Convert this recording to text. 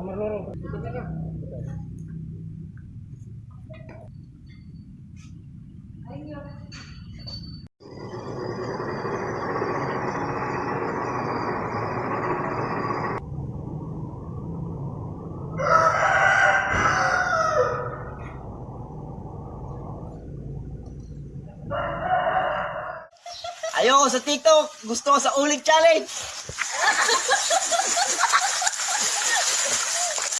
Nomor loro. Ayoko sa TikTok. Gusto ko sa ulit challenge.